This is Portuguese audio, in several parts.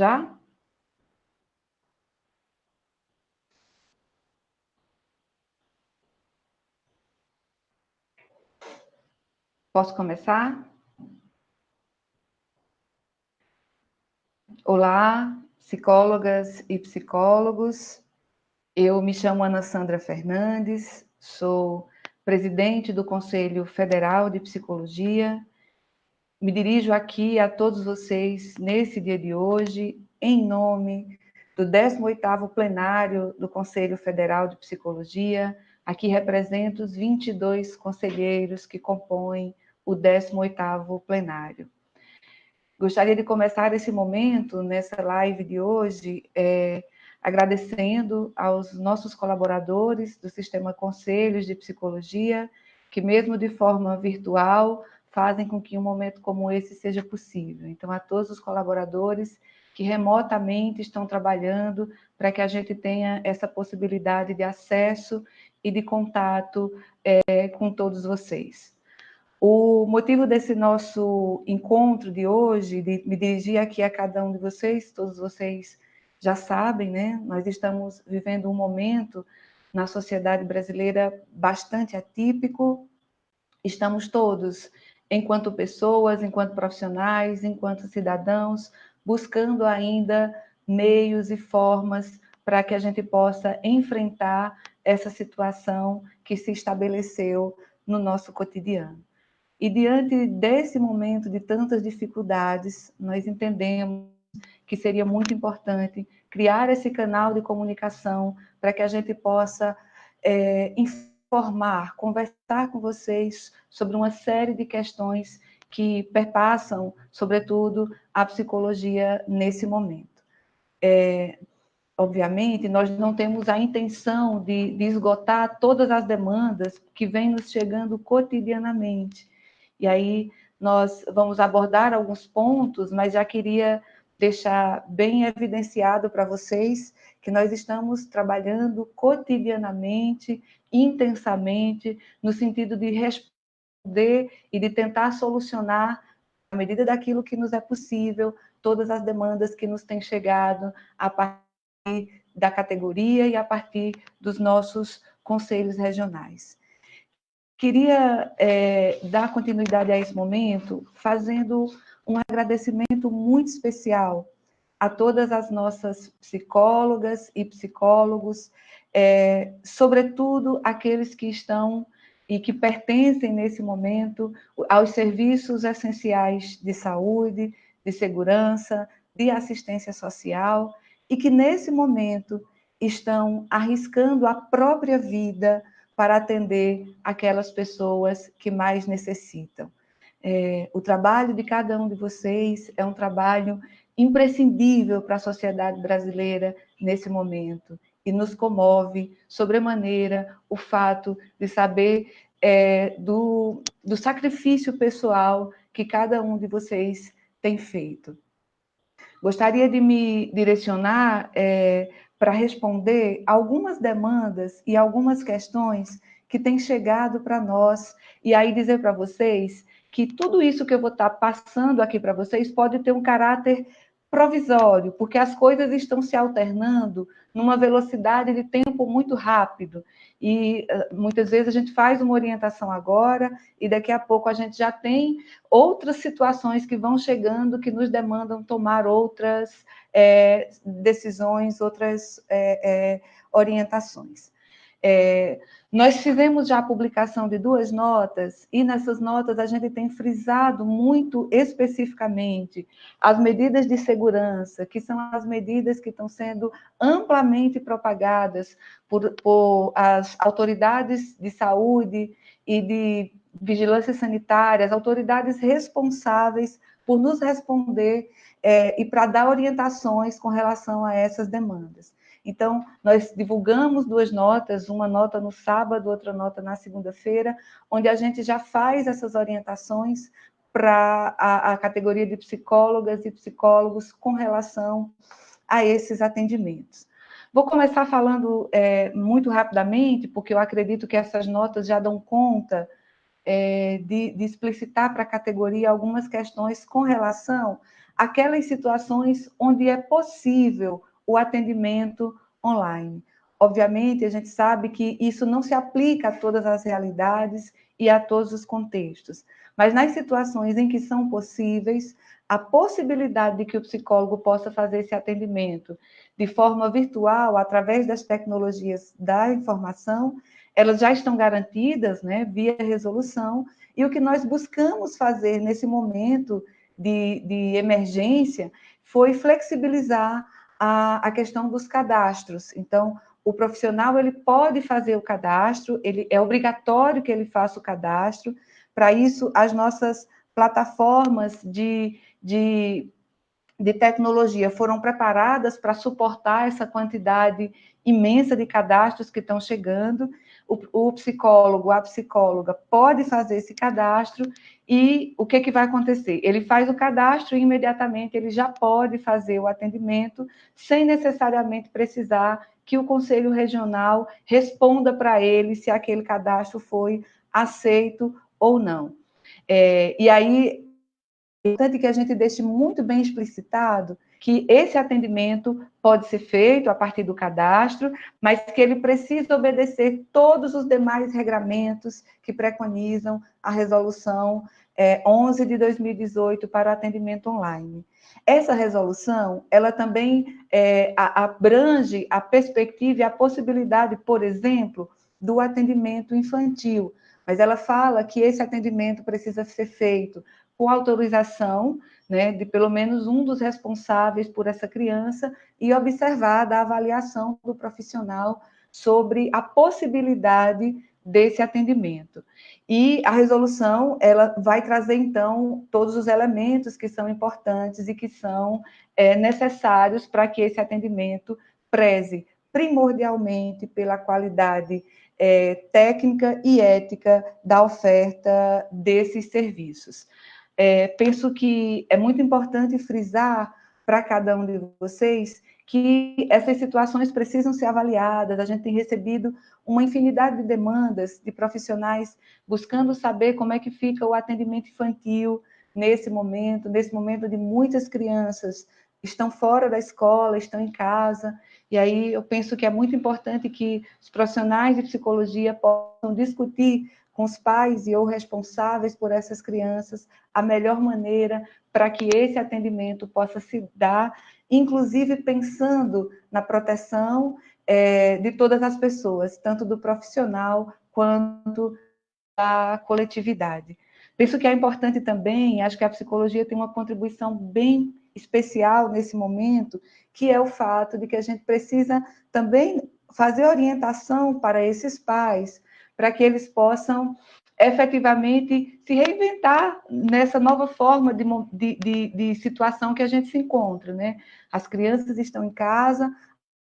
Já? Posso começar? Olá, psicólogas e psicólogos. Eu me chamo Ana Sandra Fernandes, sou presidente do Conselho Federal de Psicologia. Me dirijo aqui a todos vocês nesse dia de hoje, em nome do 18º plenário do Conselho Federal de Psicologia. Aqui represento os 22 conselheiros que compõem o 18º plenário. Gostaria de começar esse momento, nessa live de hoje, é, agradecendo aos nossos colaboradores do Sistema Conselhos de Psicologia, que mesmo de forma virtual, fazem com que um momento como esse seja possível. Então, a todos os colaboradores que remotamente estão trabalhando para que a gente tenha essa possibilidade de acesso e de contato é, com todos vocês. O motivo desse nosso encontro de hoje, de me dirigir aqui a cada um de vocês, todos vocês já sabem, né? Nós estamos vivendo um momento na sociedade brasileira bastante atípico. Estamos todos, enquanto pessoas, enquanto profissionais, enquanto cidadãos, buscando ainda meios e formas para que a gente possa enfrentar essa situação que se estabeleceu no nosso cotidiano. E diante desse momento de tantas dificuldades, nós entendemos que seria muito importante criar esse canal de comunicação para que a gente possa é, informar, conversar com vocês sobre uma série de questões que perpassam, sobretudo, a psicologia nesse momento. É, obviamente, nós não temos a intenção de, de, esgotar todas as demandas que vêm nos chegando cotidianamente. E aí nós vamos abordar alguns pontos, mas já queria deixar bem evidenciado para vocês que nós estamos trabalhando cotidianamente, intensamente, no sentido de responder e de tentar solucionar, à medida daquilo que nos é possível, todas as demandas que nos têm chegado a partir da categoria e a partir dos nossos conselhos regionais. Queria é, dar continuidade a esse momento fazendo um agradecimento muito especial a todas as nossas psicólogas e psicólogos, é, sobretudo aqueles que estão e que pertencem nesse momento aos serviços essenciais de saúde, de segurança, de assistência social, e que nesse momento estão arriscando a própria vida para atender aquelas pessoas que mais necessitam. É, o trabalho de cada um de vocês é um trabalho imprescindível para a sociedade brasileira nesse momento e nos comove sobremaneira o fato de saber é, do, do sacrifício pessoal que cada um de vocês tem feito. Gostaria de me direcionar é, para responder algumas demandas e algumas questões que têm chegado para nós, e aí dizer para vocês que tudo isso que eu vou estar passando aqui para vocês pode ter um caráter provisório, porque as coisas estão se alternando numa velocidade de tempo muito rápido. E eh, muitas vezes a gente faz uma orientação agora e daqui a pouco a gente já tem outras situações que vão chegando que nos demandam tomar outras é, decisões, outras é, é, orientações. Nós fizemos já a publicação de duas notas, e nessas notas a gente tem frisado muito especificamente as medidas de segurança, que são as medidas que estão sendo amplamente propagadas por, por as autoridades de saúde e de vigilância sanitária, as autoridades responsáveis por nos responder é, e para dar orientações com relação a essas demandas. Então, nós divulgamos duas notas, uma nota no sábado, outra nota na segunda-feira, onde a gente já faz essas orientações para a, a, categoria de psicólogas e psicólogos com relação a esses atendimentos. Vou começar falando é, muito rapidamente, porque eu acredito que essas notas já dão conta é, de, de explicitar para a categoria algumas questões com relação aquelas situações onde é possível o atendimento online. Obviamente, a gente sabe que isso não se aplica a todas as realidades e a todos os contextos, mas nas situações em que são possíveis, a possibilidade de que o psicólogo possa fazer esse atendimento de forma virtual, através das tecnologias da informação, elas já estão garantidas, né, via resolução, e o que nós buscamos fazer nesse momento de, de emergência foi flexibilizar a, a questão dos cadastros. Então, o profissional ele pode fazer o cadastro, ele é obrigatório que ele faça o cadastro. Para isso, as nossas plataformas de, de, de tecnologia foram preparadas para suportar essa quantidade imensa de cadastros que estão chegando. O, o, psicólogo, a psicóloga pode fazer esse cadastro e o que, que vai acontecer? Ele faz o cadastro e imediatamente ele já pode fazer o atendimento sem necessariamente precisar que o Conselho Regional responda para ele se aquele cadastro foi aceito ou não. É, e aí, é importante que a gente deixe muito bem explicitado que esse atendimento pode ser feito a partir do cadastro, mas que ele precisa obedecer todos os demais regramentos que preconizam a resolução é, 11 de 2018 para atendimento online. Essa resolução, ela também é, abrange a perspectiva e a possibilidade, por exemplo, do atendimento infantil, mas ela fala que esse atendimento precisa ser feito com autorização né, de pelo menos um dos responsáveis por essa criança e observar a avaliação do profissional sobre a possibilidade desse atendimento. E a resolução, ela vai trazer, então, todos os elementos que são importantes e que são é, necessários para que esse atendimento preze primordialmente pela qualidade é, técnica e ética da oferta desses serviços. É, penso que é muito importante frisar para cada um de vocês que essas situações precisam ser avaliadas. A gente tem recebido uma infinidade de demandas de profissionais buscando saber como é que fica o atendimento infantil nesse momento, nesse momento de muitas crianças estão fora da escola, estão em casa, e aí eu penso que é muito importante que os profissionais de psicologia possam discutir com os pais e ou responsáveis por essas crianças a melhor maneira para que esse atendimento possa se dar, inclusive pensando na proteção é, de todas as pessoas, tanto do profissional quanto da coletividade. Penso que é importante também, acho que a psicologia tem uma contribuição bem especial nesse momento, que é o fato de que a gente precisa também fazer orientação para esses pais, para que eles possam efetivamente se reinventar nessa nova forma de, de, de, situação que a gente se encontra, né? As crianças estão em casa,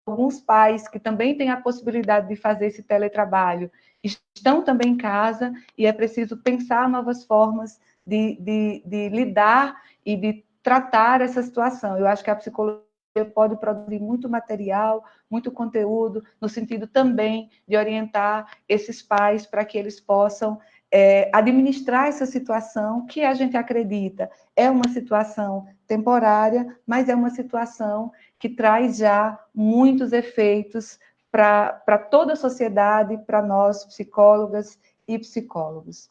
alguns pais que também têm a possibilidade de fazer esse teletrabalho estão também em casa e é preciso pensar novas formas de, de, de lidar e de tratar essa situação. Eu acho que a psicologia pode produzir muito material, muito conteúdo, no sentido também de orientar esses pais para que eles possam é, administrar essa situação que a gente acredita é uma situação temporária, mas é uma situação que traz já muitos efeitos para toda a sociedade, para nós, psicólogas e psicólogos.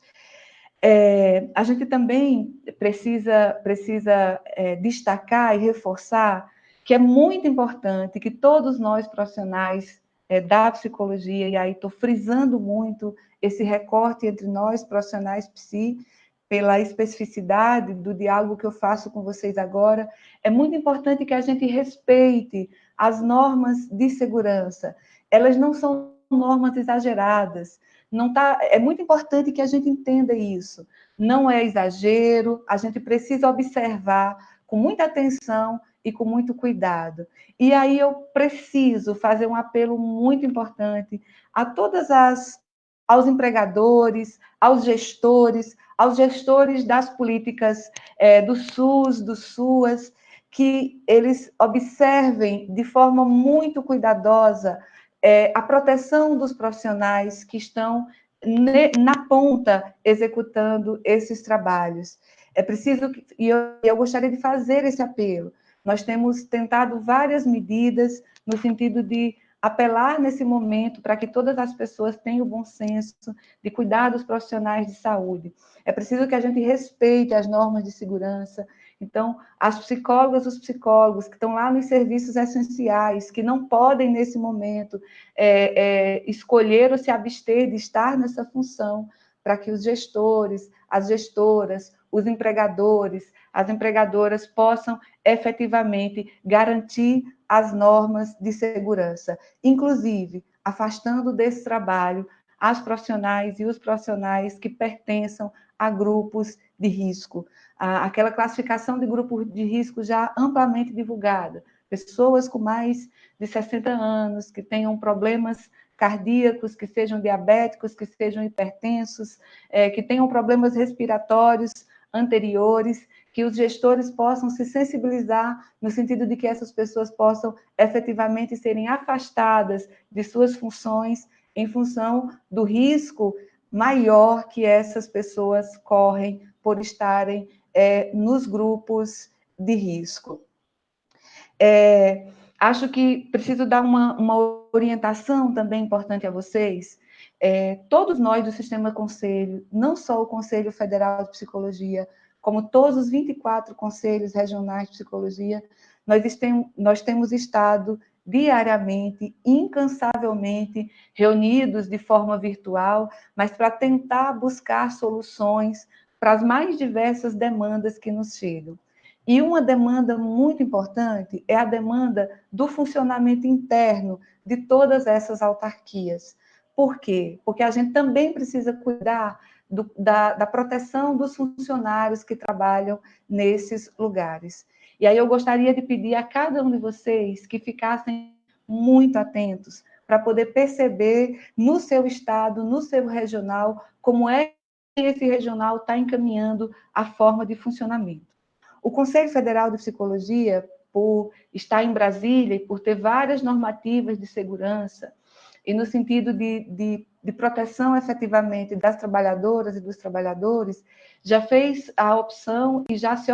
É, a gente também precisa, precisa é, destacar e reforçar que é muito importante que todos nós profissionais é, da psicologia, e aí estou frisando muito esse recorte entre nós profissionais psi, pela especificidade do diálogo que eu faço com vocês agora, é muito importante que a gente respeite as normas de segurança. Elas não são normas exageradas. Não tá, é muito importante que a gente entenda isso. Não é exagero, a gente precisa observar com muita atenção e com muito cuidado. E aí eu preciso fazer um apelo muito importante a todas as aos empregadores, aos gestores, aos gestores das políticas é, do SUS, do SUAS, que eles observem de forma muito cuidadosa é, a proteção dos profissionais que estão na ponta executando esses trabalhos. É preciso, que, e eu, eu gostaria de fazer esse apelo, nós temos tentado várias medidas no sentido de apelar nesse momento para que todas as pessoas tenham o bom senso de cuidar dos profissionais de saúde. É preciso que a gente respeite as normas de segurança. Então, as psicólogas, os psicólogos que estão lá nos serviços essenciais, que não podem, nesse momento, é, é, escolher ou se abster de estar nessa função, para que os gestores, as gestoras, os empregadores, as empregadoras possam efetivamente garantir as normas de segurança, inclusive afastando desse trabalho as profissionais e os profissionais que pertençam a grupos de risco. Aquela classificação de grupo de risco já amplamente divulgada, pessoas com mais de 60 anos, que tenham problemas cardíacos, que sejam diabéticos, que sejam hipertensos, é, que tenham problemas respiratórios anteriores, que os gestores possam se sensibilizar no sentido de que essas pessoas possam efetivamente serem afastadas de suas funções em função do risco maior que essas pessoas correm por estarem é, nos grupos de risco. É, acho que preciso dar uma, uma, orientação também importante a vocês. É, todos nós do Sistema Conselho, não só o Conselho Federal de Psicologia, como todos os 24 conselhos regionais de psicologia, nós, nós temos estado diariamente, incansavelmente, reunidos de forma virtual, mas para tentar buscar soluções para as mais diversas demandas que nos chegam. E uma demanda muito importante é a demanda do funcionamento interno de todas essas autarquias. Por quê? Porque a gente também precisa cuidar do, da, da proteção dos funcionários que trabalham nesses lugares. E aí eu gostaria de pedir a cada um de vocês que ficassem muito atentos para poder perceber no seu estado, no seu regional, como é que esse regional está encaminhando a forma de funcionamento. O Conselho Federal de Psicologia, por estar em Brasília e por ter várias normativas de segurança, e no sentido de, de, de, proteção efetivamente das trabalhadoras e dos trabalhadores, já fez a opção e já se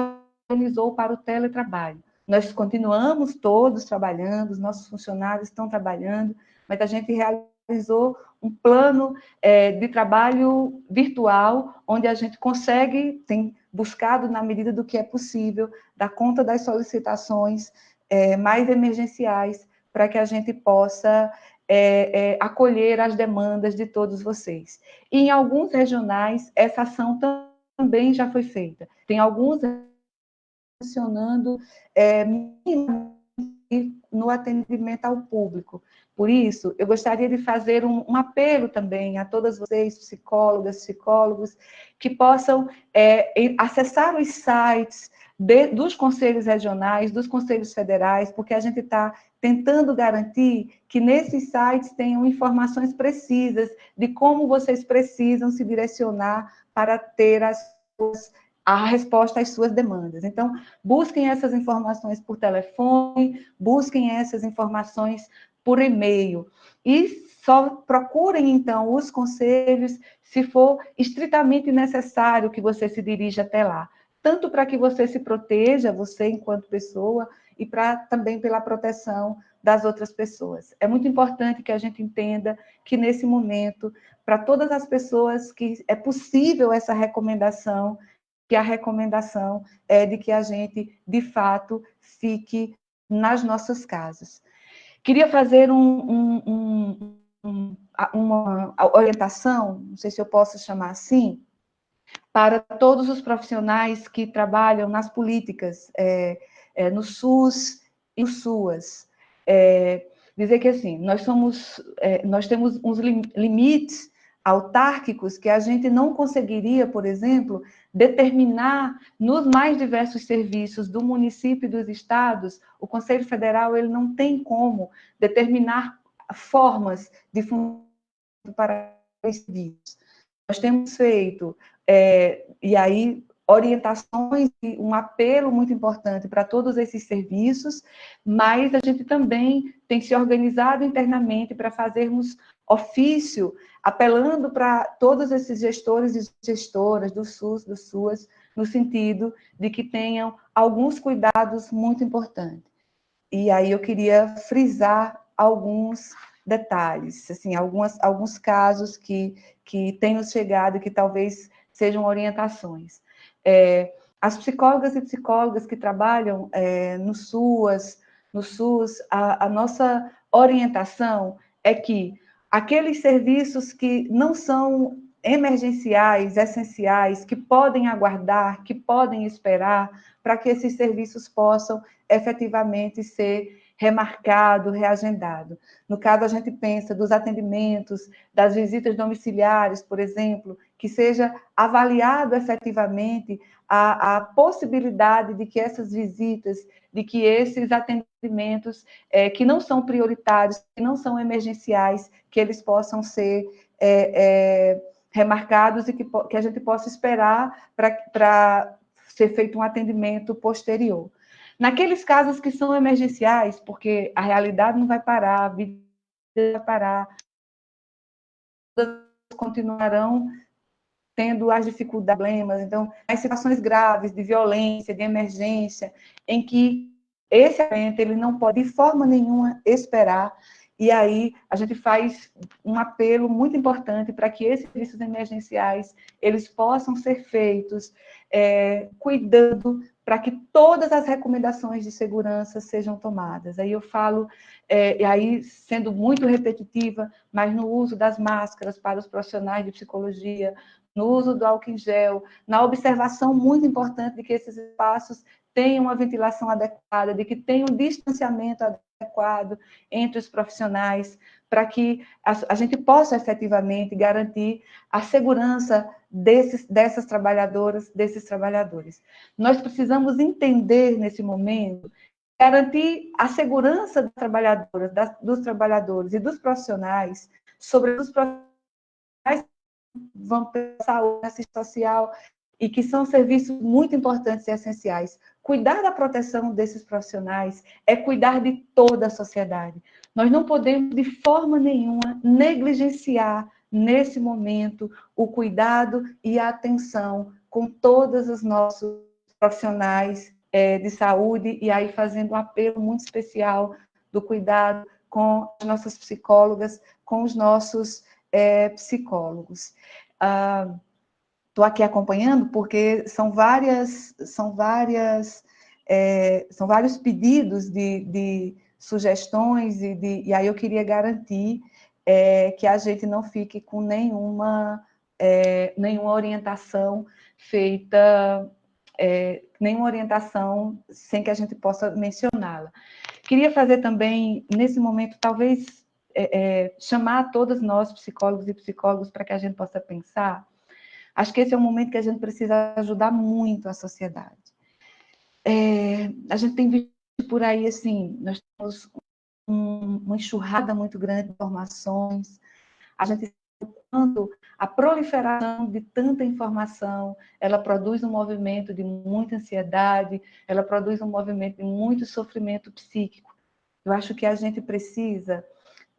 organizou para o teletrabalho. Nós continuamos todos trabalhando, os nossos funcionários estão trabalhando, mas a gente realizou um plano é, de trabalho virtual, onde a gente consegue, tem buscado, na medida do que é possível, dar conta das solicitações é, mais emergenciais, para que a gente possa é, é, acolher as demandas de todos vocês. E em alguns regionais, essa ação também já foi feita. Tem alguns funcionando é, no atendimento ao público. Por isso, eu gostaria de fazer um, um apelo também a todas vocês, psicólogas, psicólogos, que possam é, acessar os sites de, dos conselhos regionais, dos conselhos federais, porque a gente está tentando garantir que nesses sites tenham informações precisas de como vocês precisam se direcionar para ter as suas, a resposta às suas demandas. Então, busquem essas informações por telefone, busquem essas informações por e-mail e só procurem, então, os conselhos se for estritamente necessário que você se dirija até lá tanto para que você se proteja, você enquanto pessoa, e para também pela proteção das outras pessoas. É muito importante que a gente entenda que nesse momento, para todas as pessoas que é possível essa recomendação, que a recomendação é de que a gente, de fato, fique nas nossas casas. Queria fazer um, um, um, uma orientação, não sei se eu posso chamar assim, para todos os profissionais que trabalham nas políticas, é, é, no SUS e no SUAS. É, dizer que, assim, nós, somos, é, nós temos uns limites autárquicos que a gente não conseguiria, por exemplo, determinar nos mais diversos serviços do município e dos estados, o Conselho Federal ele não tem como determinar formas de funcionamento para esses serviços. Nós temos feito é, e aí orientações e um apelo muito importante para todos esses serviços, mas a gente também tem se organizado internamente para fazermos ofício, apelando para todos esses gestores e gestoras do SUS, do SUAS, no sentido de que tenham alguns cuidados muito importantes. E aí eu queria frisar alguns detalhes, assim, algumas, alguns casos que, que tenham chegado e que talvez sejam orientações. É, as psicólogas e psicólogas que trabalham é, no SUAS, no SUS, a, a nossa orientação é que aqueles serviços que não são emergenciais, essenciais, que podem aguardar, que podem esperar, para que esses serviços possam efetivamente ser remarcado, reagendado. No caso, a gente pensa dos atendimentos, das visitas domiciliares, por exemplo, que seja avaliado efetivamente a, a possibilidade de que essas visitas, de que esses atendimentos é, que não são prioritários, que não são emergenciais, que eles possam ser é, é, remarcados e que, que a gente possa esperar para ser feito um atendimento posterior. Naqueles casos que são emergenciais, porque a realidade não vai parar, a vida vai parar, continuarão tendo as dificuldades, problemas, então, as situações graves de violência, de emergência, em que esse evento ele não pode de forma nenhuma esperar, e aí a gente faz um apelo muito importante para que esses serviços emergenciais eles possam ser feitos é, cuidando para que todas as recomendações de segurança sejam tomadas. Aí eu falo, é, e aí sendo muito repetitiva, mas no uso das máscaras para os profissionais de psicologia, no uso do álcool em gel, na observação muito importante de que esses espaços tenham uma ventilação adequada, de que tenham um distanciamento adequado entre os profissionais, para que a, a, gente possa efetivamente garantir a segurança desses, dessas trabalhadoras, desses trabalhadores. Nós precisamos entender nesse momento, garantir a segurança das trabalhadoras, das, dos trabalhadores e dos profissionais, sobre os profissionais vão ter saúde, assistência social, e que são serviços muito importantes e essenciais. Cuidar da proteção desses profissionais é cuidar de toda a sociedade. Nós não podemos, de forma nenhuma, negligenciar, nesse momento, o cuidado e a atenção com todos os nossos profissionais é, de saúde, e aí fazendo um apelo muito especial do cuidado com as nossas psicólogas, com os nossos é, psicólogos. Ah, Estou aqui acompanhando porque são várias, são várias, é, são vários pedidos de, de sugestões e, de, e aí eu queria garantir é, que a gente não fique com nenhuma, é, nenhuma orientação feita, é, nenhuma orientação sem que a gente possa mencioná-la. Queria fazer também, nesse momento, talvez é, é, chamar todos nós, psicólogos e psicólogos, para que a gente possa pensar Acho que esse é um momento que a gente precisa ajudar muito a sociedade. É, a gente tem visto por aí, assim, nós temos um, uma enxurrada muito grande de informações, a gente quando a proliferação de tanta informação, ela produz um movimento de muita ansiedade, ela produz um movimento de muito sofrimento psíquico. Eu acho que a gente precisa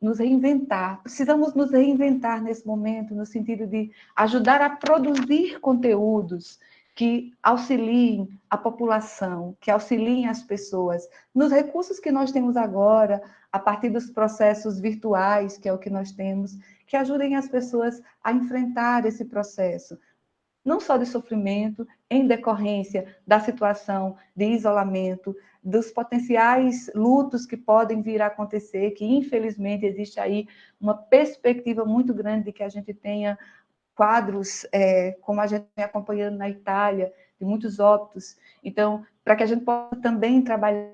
nos reinventar. Precisamos nos reinventar nesse momento, no sentido de ajudar a produzir conteúdos que auxiliem a população, que auxiliem as pessoas, nos recursos que nós temos agora, a partir dos processos virtuais, que é o que nós temos, que ajudem as pessoas a enfrentar esse processo, não só de sofrimento, em decorrência da situação de isolamento, dos potenciais lutos que podem vir a acontecer, que infelizmente existe aí uma perspectiva muito grande de que a gente tenha quadros, é, como a gente vem acompanhando na Itália, de muitos óbitos. Então, para que a gente possa também trabalhar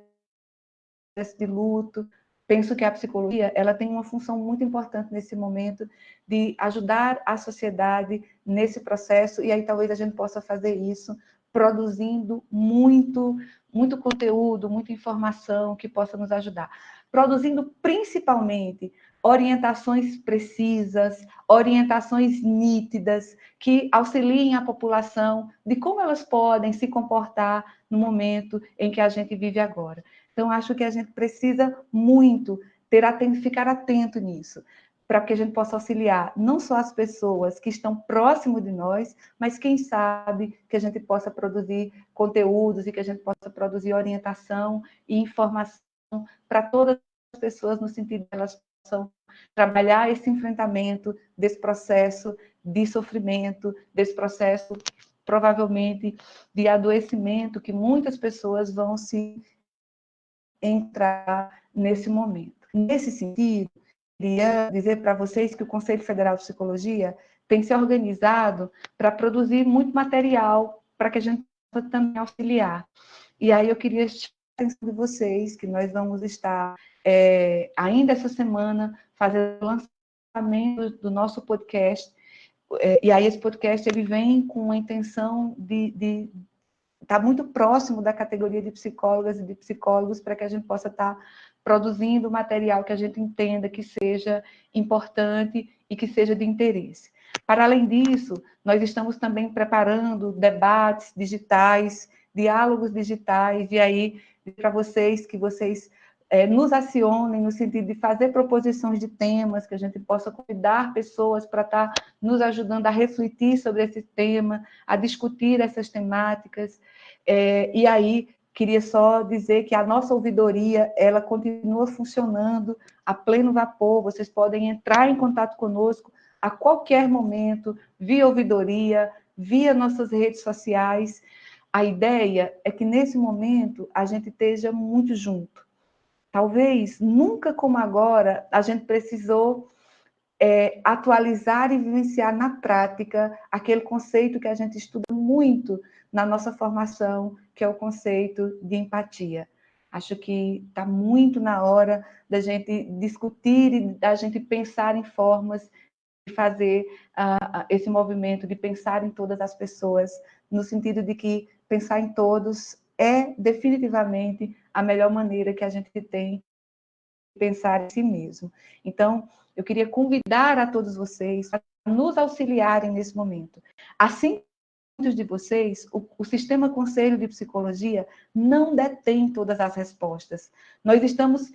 de luto, penso que a psicologia ela tem uma função muito importante nesse momento de ajudar a sociedade nesse processo, e aí talvez a gente possa fazer isso produzindo muito, muito conteúdo, muita informação que possa nos ajudar. Produzindo principalmente orientações precisas, orientações nítidas, que auxiliem a população de como elas podem se comportar no momento em que a gente vive agora. Então, acho que a gente precisa muito ter atento, ficar atento nisso. para que a gente possa auxiliar não só as pessoas que estão próximo de nós, mas quem sabe que a gente possa produzir conteúdos e que a gente possa produzir orientação e informação para todas as pessoas no sentido de elas possam trabalhar esse enfrentamento desse processo de sofrimento, desse processo provavelmente de adoecimento que muitas pessoas vão se entrar nesse momento. Nesse sentido, queria dizer para vocês que o Conselho Federal de Psicologia tem se organizado para produzir muito material para que a gente possa também auxiliar. E aí eu queria chamar a atenção de vocês que nós vamos estar é, ainda essa semana fazendo o lançamento do nosso podcast. É, e aí esse podcast ele vem com a intenção de, de estar tá muito próximo da categoria de psicólogas e de psicólogos para que a gente possa estar tá produzindo material que a gente entenda que seja importante e que seja de interesse. Para além disso, nós estamos também preparando debates digitais, diálogos digitais, e aí, para vocês, que vocês é, nos acionem no sentido de fazer proposições de temas, que a gente possa convidar pessoas para estar tá nos ajudando a refletir sobre esse tema, a discutir essas temáticas, é, e aí Queria só dizer que a nossa ouvidoria, ela continua funcionando a pleno vapor, vocês podem entrar em contato conosco a qualquer momento, via ouvidoria, via nossas redes sociais. A ideia é que, nesse momento, a gente esteja muito junto. Talvez, nunca como agora, a gente precisou é, atualizar e vivenciar na prática aquele conceito que a gente estuda muito na nossa formação, que é o conceito de empatia. Acho que está muito na hora da gente discutir e da gente pensar em formas de fazer uh, esse movimento, de pensar em todas as pessoas, no sentido de que pensar em todos é definitivamente a melhor maneira que a gente tem de pensar em si mesmo. Então, eu queria convidar a todos vocês a nos auxiliarem nesse momento. Assim muitos de vocês, o, o, Sistema Conselho de Psicologia não detém todas as respostas. Nós estamos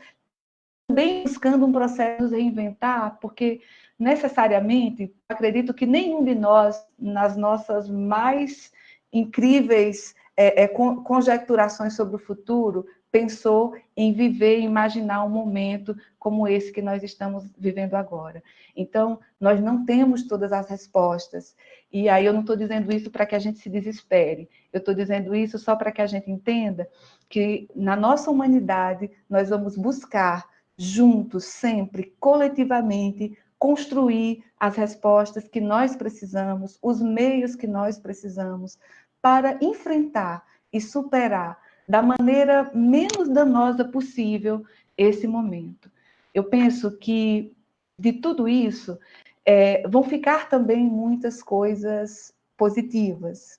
também buscando um processo de reinventar, porque necessariamente, acredito que nenhum de nós, nas nossas mais incríveis é, é, conjecturações sobre o futuro, pensou em viver, imaginar um momento como esse que nós estamos vivendo agora. Então, nós não temos todas as respostas. E aí eu não estou dizendo isso para que a gente se desespere. Eu estou dizendo isso só para que a gente entenda que na nossa humanidade nós vamos buscar juntos, sempre, coletivamente, construir as respostas que nós precisamos, os meios que nós precisamos para enfrentar e superar da maneira menos danosa possível esse momento. Eu penso que de tudo isso é, vão ficar também muitas coisas positivas.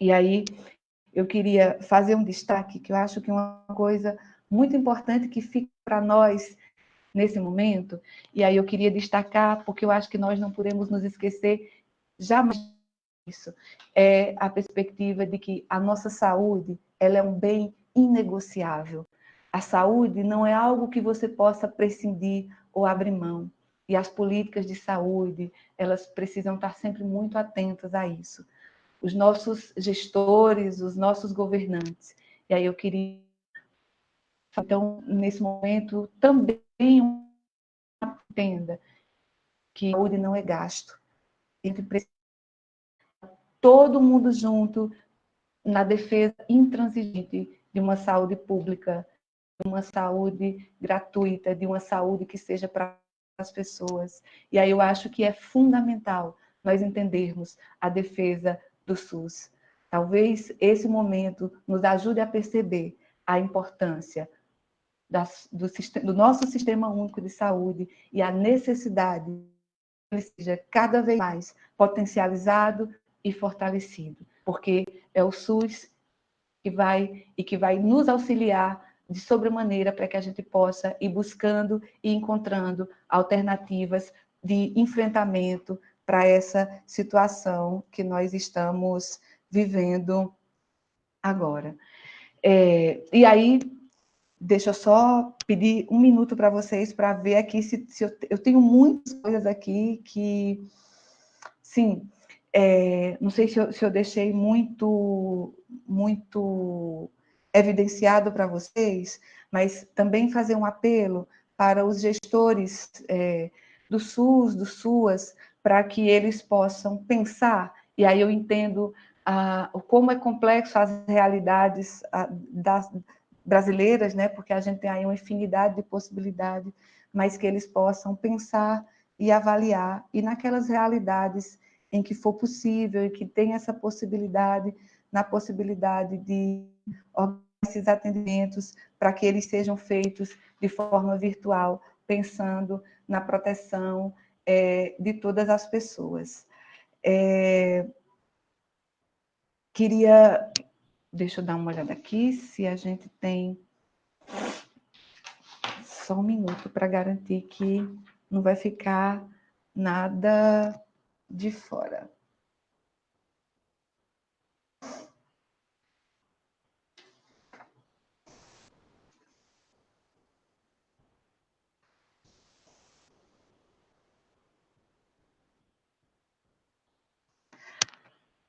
E aí eu queria fazer um destaque, que eu acho que é uma coisa muito importante que fica para nós nesse momento, e aí eu queria destacar, porque eu acho que nós não podemos nos esquecer jamais disso, é a perspectiva de que a nossa saúde ela é um bem inegociável. A saúde não é algo que você possa prescindir ou abrir mão. E as políticas de saúde, elas precisam estar sempre muito atentas a isso. Os nossos gestores, os nossos governantes. E aí eu queria, então, nesse momento, também entenda que saúde não é gasto. A gente precisa todo mundo junto na defesa intransigente de uma saúde pública, de uma saúde gratuita, de uma saúde que seja para as pessoas. E aí eu acho que é fundamental nós entendermos a defesa do SUS. Talvez esse momento nos ajude a perceber a importância do, do, nosso sistema único de saúde e a necessidade que ele seja cada vez mais potencializado e fortalecido porque é o SUS que vai e que vai nos auxiliar de sobremaneira para que a gente possa ir buscando e encontrando alternativas de enfrentamento para essa situação que nós estamos vivendo agora. É, e aí, deixa eu só pedir um minuto para vocês para ver aqui se, se eu, eu, tenho muitas coisas aqui que, sim, é, não sei se eu, se eu deixei muito, muito evidenciado para vocês, mas também fazer um apelo para os gestores é, do SUS, do SUAS, para que eles possam pensar, e aí eu entendo ah, como é complexo as realidades ah, das, brasileiras, né, porque a gente tem aí uma infinidade de possibilidades, mas que eles possam pensar e avaliar, e naquelas realidades em que for possível e que tem essa possibilidade, na possibilidade de organizar esses atendimentos para que eles sejam feitos de forma virtual, pensando na proteção é, de todas as pessoas. É, queria Deixa eu dar uma olhada aqui se a gente tem só um minuto para garantir que não vai ficar nada de fora.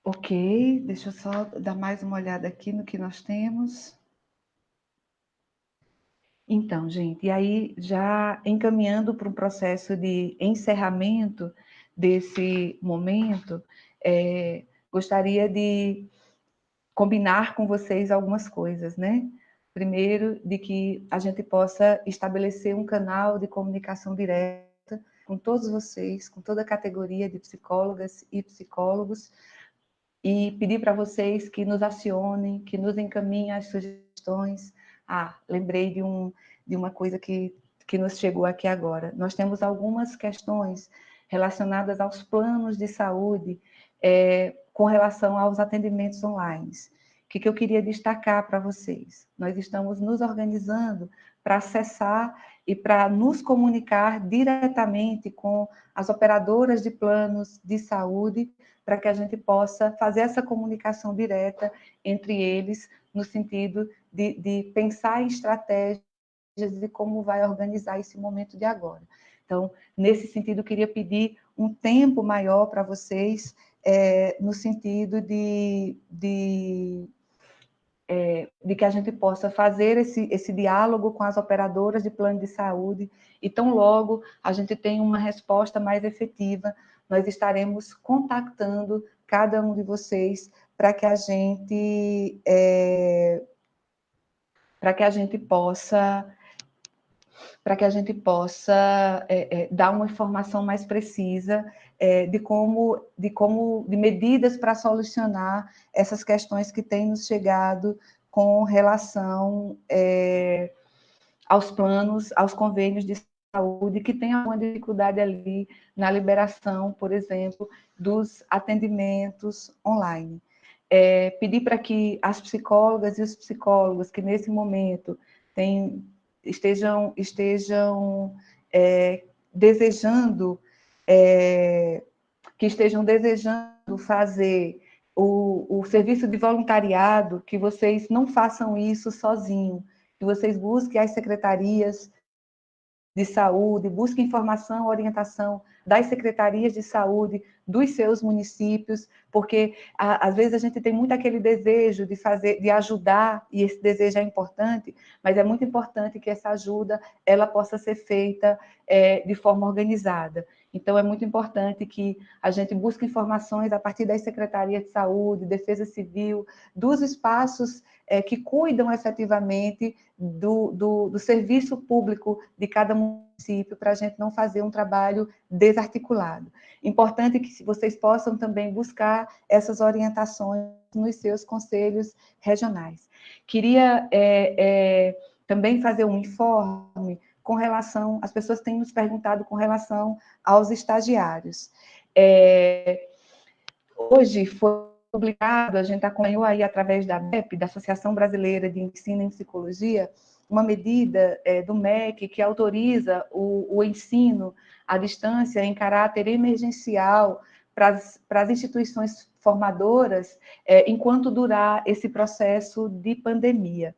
Ok, deixa eu só dar mais uma olhada aqui no que nós temos. Então, gente, e aí já encaminhando para um processo de encerramento desse momento, é, gostaria de combinar com vocês algumas coisas, né? Primeiro, de que a gente possa estabelecer um canal de comunicação direta com todos vocês, com toda a categoria de psicólogas e psicólogos, e pedir para vocês que nos acionem, que nos encaminhem as sugestões. Ah, lembrei de, um, de uma coisa que, que nos chegou aqui agora. Nós temos algumas questões relacionadas aos planos de saúde é, com relação aos atendimentos online. O que, que eu queria destacar para vocês? Nós estamos nos organizando para acessar e para nos comunicar diretamente com as operadoras de planos de saúde, para que a gente possa fazer essa comunicação direta entre eles, no sentido de, de pensar em estratégias de como vai organizar esse momento de agora. Então, nesse sentido, queria pedir um tempo maior para vocês, é, no sentido de, de é, de que a gente possa fazer esse, esse diálogo com as operadoras de plano de saúde e tão logo a gente tem uma resposta mais efetiva, nós estaremos contactando cada um de vocês para que a gente é, para que a gente possa para que a gente possa é, é, dar uma informação mais precisa é, de como, de como, de medidas para solucionar essas questões que têm nos chegado com relação é, aos planos, aos convênios de saúde, que tem alguma dificuldade ali na liberação, por exemplo, dos atendimentos online. É, pedir para que as psicólogas e os psicólogos que nesse momento têm, estejam, estejam é, desejando é, que estejam desejando fazer o, o serviço de voluntariado, que vocês não façam isso sozinho, que vocês busquem as secretarias de saúde, busquem informação, orientação das secretarias de saúde dos seus municípios, porque a, às vezes a gente tem muito aquele desejo de fazer, de ajudar, e esse desejo é importante, mas é muito importante que essa ajuda ela possa ser feita é, de forma organizada. Então, é muito importante que a gente busque informações a partir das secretarias de saúde, defesa civil, dos espaços é, que cuidam efetivamente do, do, do, serviço público de cada município, para a gente não fazer um trabalho desarticulado. Importante que vocês possam também buscar essas orientações nos seus conselhos regionais. Queria é, é, também fazer um informe com relação, as pessoas têm nos perguntado com relação aos estagiários. É, hoje foi publicado, a gente acompanhou aí através da BEP, da Associação Brasileira de Ensino em Psicologia, uma medida é, do MEC que autoriza o, o, ensino à distância em caráter emergencial para as instituições formadoras é, enquanto durar esse processo de pandemia.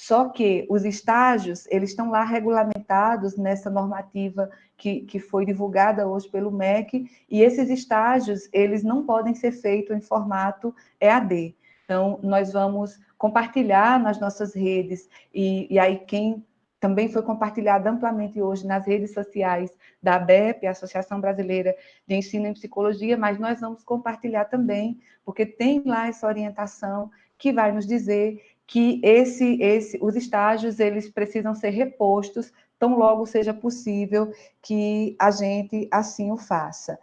Só que os estágios, eles estão lá regulamentados nessa normativa que, que foi divulgada hoje pelo MEC, e esses estágios, eles não podem ser feitos em formato EAD. Então, nós vamos compartilhar nas nossas redes, e, e aí quem também foi compartilhado amplamente hoje nas redes sociais da ABEP, Associação Brasileira de Ensino em Psicologia, mas nós vamos compartilhar também, porque tem lá essa orientação que vai nos dizer que esse, esse, os estágios eles precisam ser repostos tão logo seja possível que a gente assim o faça.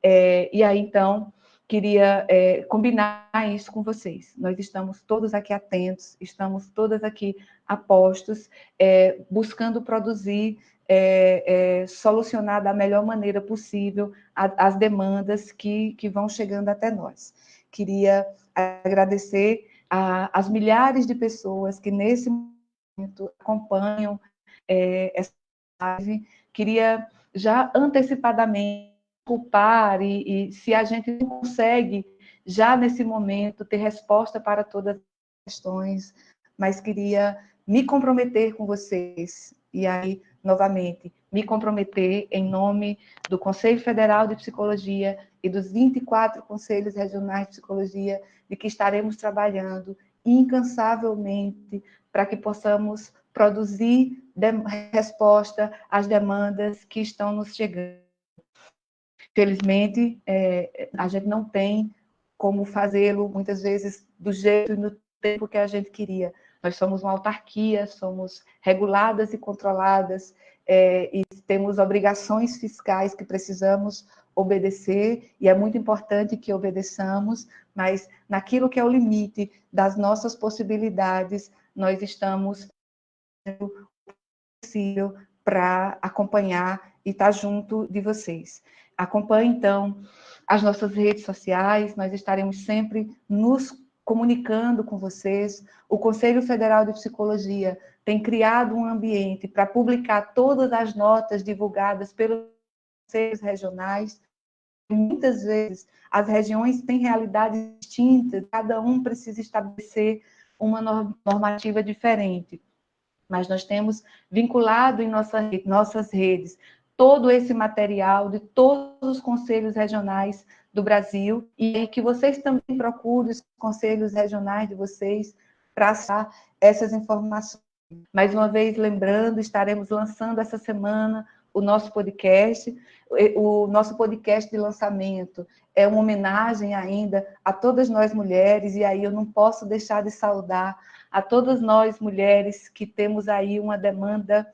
É, e aí, então, queria é, combinar isso com vocês. Nós estamos todos aqui atentos, estamos todas aqui apostos, é, buscando produzir, é, é solucionar da melhor maneira possível a, as demandas que, que vão chegando até nós. Queria agradecer as milhares de pessoas que nesse momento acompanham é, essa live. Queria já antecipadamente culpar e, e se a gente não consegue já nesse momento ter resposta para todas as questões, mas queria me comprometer com vocês e aí novamente me comprometer em nome do Conselho Federal de Psicologia e dos 24 conselhos regionais de psicologia de que estaremos trabalhando incansavelmente para que possamos produzir resposta às demandas que estão nos chegando. Felizmente, é, a gente não tem como fazê-lo, muitas vezes, do jeito e no tempo que a gente queria. Nós somos uma autarquia, somos reguladas e controladas, é, e temos obrigações fiscais que precisamos obedecer, e é muito importante que obedeçamos, mas naquilo que é o limite das nossas possibilidades, nós estamos possível para acompanhar e estar junto de vocês. Acompanhe, então, as nossas redes sociais, nós estaremos sempre nos comunicando com vocês. O Conselho Federal de Psicologia tem criado um ambiente para publicar todas as notas divulgadas pelos conselhos regionais. Muitas vezes as regiões têm realidades distintas, cada um precisa estabelecer uma normativa diferente. Mas nós temos vinculado em nossa, nossas redes todo esse material de todos os conselhos regionais do Brasil e que vocês também procurem os conselhos regionais de vocês para achar essas informações. Mais uma vez, lembrando, estaremos lançando essa semana o nosso podcast. O nosso podcast de lançamento é uma homenagem ainda a todas nós mulheres, e aí eu não posso deixar de saudar a todas nós mulheres que temos aí uma demanda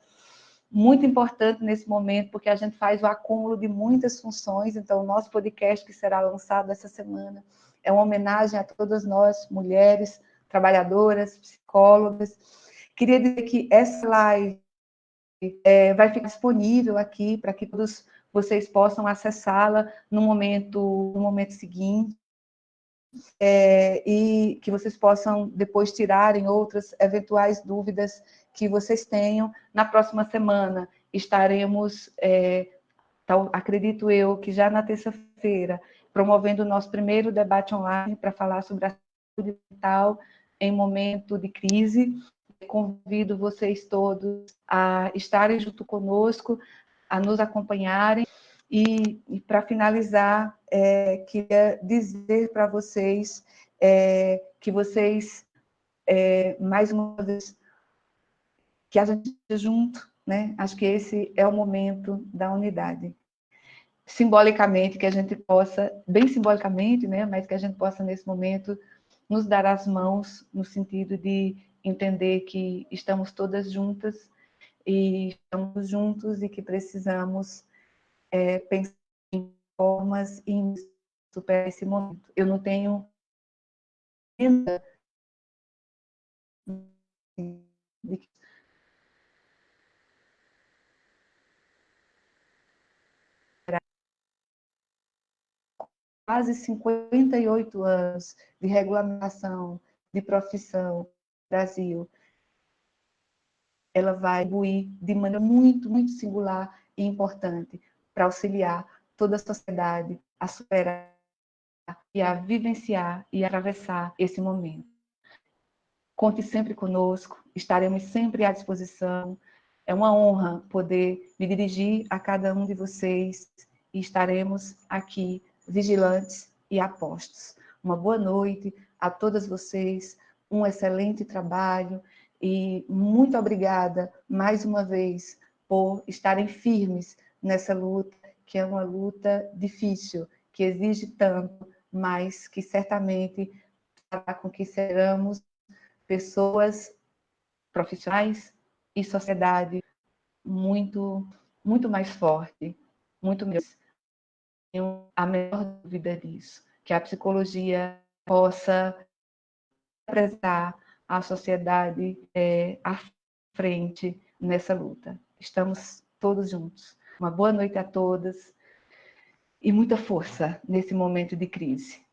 muito importante nesse momento, porque a gente faz o acúmulo de muitas funções, então o nosso podcast que será lançado essa semana é uma homenagem a todas nós, mulheres, trabalhadoras, psicólogas. Queria dizer que essa live é, vai ficar disponível aqui para que todos vocês possam acessá-la no momento, no momento seguinte, é, e que vocês possam depois tirarem outras eventuais dúvidas que vocês tenham. Na próxima semana estaremos, é, tal, acredito eu, que já na terça-feira, promovendo o nosso primeiro debate online para falar sobre a saúde mental em momento de crise. Convido vocês todos a estarem junto conosco, a nos acompanharem. E, e para finalizar, é, queria dizer para vocês é, que vocês, é, mais uma vez, que a gente junto, né? Acho que esse é o momento da unidade. Simbolicamente, que a gente possa, bem simbolicamente, né? Mas que a gente possa, nesse momento, nos dar as mãos no sentido de entender que estamos todas juntas e estamos juntos e que precisamos é, pensar em formas em superar esse momento. Eu não tenho ainda de quase 58 anos de regulamentação, de profissão no Brasil, ela vai contribuir de maneira muito, muito singular e importante para auxiliar toda a sociedade a superar e a vivenciar e atravessar esse momento. Conte sempre conosco, estaremos sempre à disposição. É uma honra poder me dirigir a cada um de vocês e estaremos aqui vigilantes e apostos. Uma boa noite a todas vocês, um excelente trabalho e muito obrigada mais uma vez por estarem firmes nessa luta, que é uma luta difícil, que exige tanto, mas que certamente fará com que seramos pessoas profissionais e sociedade muito, muito mais forte, muito melhor. Tenho a menor dúvida disso, que a psicologia possa apresentar a sociedade é, à frente nessa luta. Estamos todos juntos. Uma boa noite a todas e muita força nesse momento de crise.